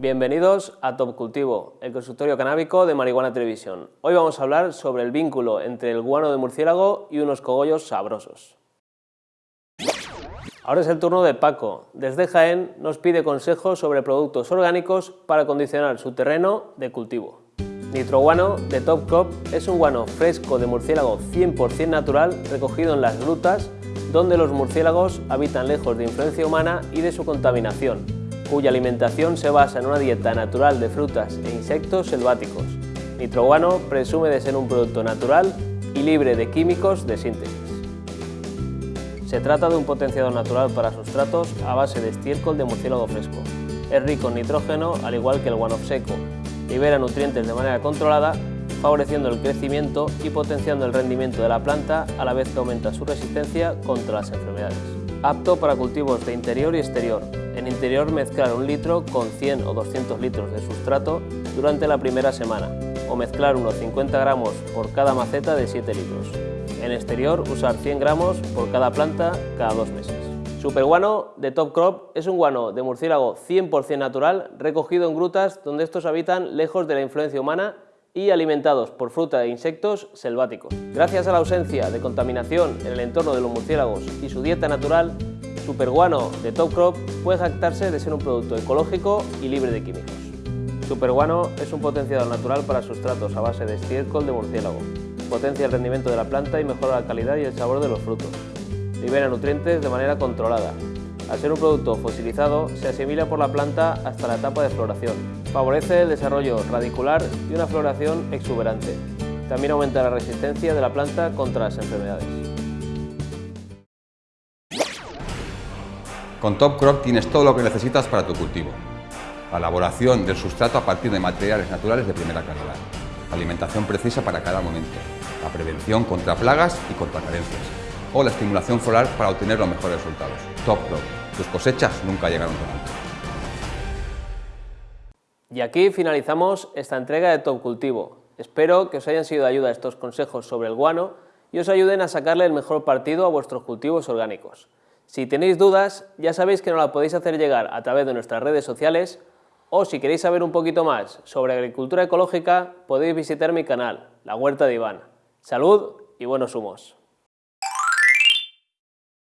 Bienvenidos a Top Cultivo, el consultorio canábico de Marihuana Televisión. Hoy vamos a hablar sobre el vínculo entre el guano de murciélago y unos cogollos sabrosos. Ahora es el turno de Paco. Desde Jaén nos pide consejos sobre productos orgánicos para condicionar su terreno de cultivo. Nitroguano de Top Crop es un guano fresco de murciélago 100% natural recogido en las grutas donde los murciélagos habitan lejos de influencia humana y de su contaminación cuya alimentación se basa en una dieta natural de frutas e insectos selváticos. Nitroguano presume de ser un producto natural y libre de químicos de síntesis. Se trata de un potenciador natural para sustratos a base de estiércol de murciélago fresco. Es rico en nitrógeno, al igual que el guano seco. Libera nutrientes de manera controlada, favoreciendo el crecimiento y potenciando el rendimiento de la planta a la vez que aumenta su resistencia contra las enfermedades. Apto para cultivos de interior y exterior, mezclar un litro con 100 o 200 litros de sustrato durante la primera semana o mezclar unos 50 gramos por cada maceta de 7 litros. En exterior usar 100 gramos por cada planta cada dos meses. Superguano de Top Crop es un guano de murciélago 100% natural recogido en grutas donde estos habitan lejos de la influencia humana y alimentados por fruta e insectos selváticos. Gracias a la ausencia de contaminación en el entorno de los murciélagos y su dieta natural, Superguano de Top Crop puede jactarse de ser un producto ecológico y libre de químicos. Superguano es un potenciador natural para sustratos a base de estiércol de murciélago. Potencia el rendimiento de la planta y mejora la calidad y el sabor de los frutos. Libera nutrientes de manera controlada. Al ser un producto fosilizado, se asimila por la planta hasta la etapa de floración. Favorece el desarrollo radicular y una floración exuberante. También aumenta la resistencia de la planta contra las enfermedades. Con Top Crop tienes todo lo que necesitas para tu cultivo. La elaboración del sustrato a partir de materiales naturales de primera calidad. La alimentación precisa para cada momento. La prevención contra plagas y contra carencias. O la estimulación floral para obtener los mejores resultados. Top Crop. Tus cosechas nunca llegaron tan alto. Y aquí finalizamos esta entrega de Top Cultivo. Espero que os hayan sido de ayuda estos consejos sobre el guano y os ayuden a sacarle el mejor partido a vuestros cultivos orgánicos. Si tenéis dudas, ya sabéis que nos la podéis hacer llegar a través de nuestras redes sociales o si queréis saber un poquito más sobre agricultura ecológica, podéis visitar mi canal, La Huerta de Iván. Salud y buenos humos.